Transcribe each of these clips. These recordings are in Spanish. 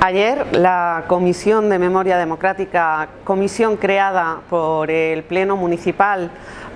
Ayer la Comisión de Memoria Democrática, comisión creada por el Pleno Municipal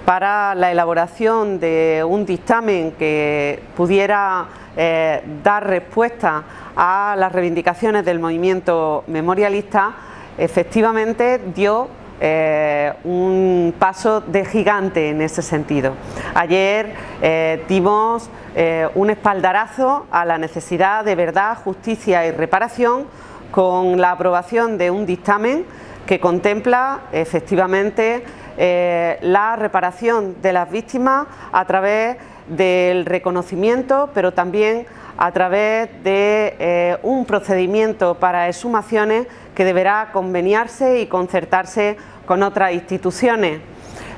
para la elaboración de un dictamen que pudiera eh, dar respuesta a las reivindicaciones del movimiento memorialista, efectivamente dio eh, un paso de gigante en ese sentido. Ayer eh, dimos eh, un espaldarazo a la necesidad de verdad, justicia y reparación con la aprobación de un dictamen que contempla efectivamente la reparación de las víctimas a través del reconocimiento, pero también a través de eh, un procedimiento para exhumaciones que deberá conveniarse y concertarse con otras instituciones.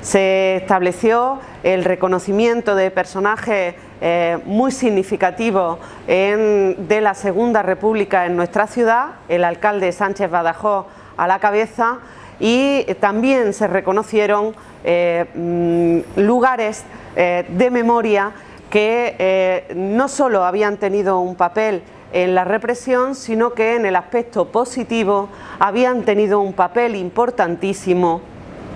Se estableció el reconocimiento de personajes eh, muy significativos de la Segunda República en nuestra ciudad, el alcalde Sánchez Badajoz a la cabeza y también se reconocieron eh, mm, lugares de memoria que eh, no solo habían tenido un papel en la represión, sino que en el aspecto positivo habían tenido un papel importantísimo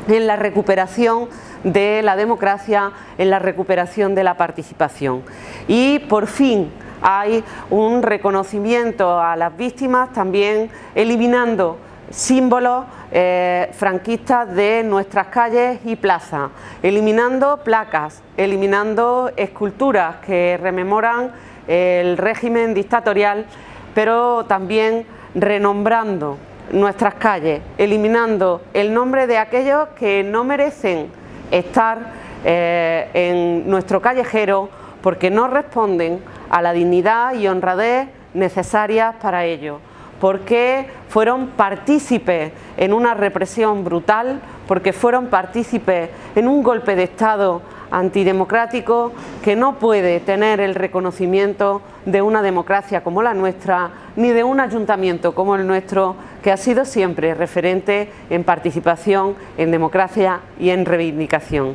en la recuperación de la democracia, en la recuperación de la participación. Y por fin hay un reconocimiento a las víctimas, también eliminando símbolos eh, franquistas de nuestras calles y plazas, eliminando placas, eliminando esculturas que rememoran el régimen dictatorial, pero también renombrando nuestras calles, eliminando el nombre de aquellos que no merecen estar eh, en nuestro callejero porque no responden a la dignidad y honradez necesarias para ello porque fueron partícipes en una represión brutal, porque fueron partícipes en un golpe de Estado antidemocrático que no puede tener el reconocimiento de una democracia como la nuestra, ni de un ayuntamiento como el nuestro, que ha sido siempre referente en participación, en democracia y en reivindicación.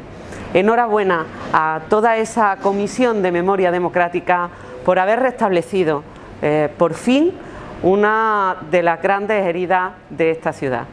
Enhorabuena a toda esa comisión de memoria democrática por haber restablecido eh, por fin una de las grandes heridas de esta ciudad.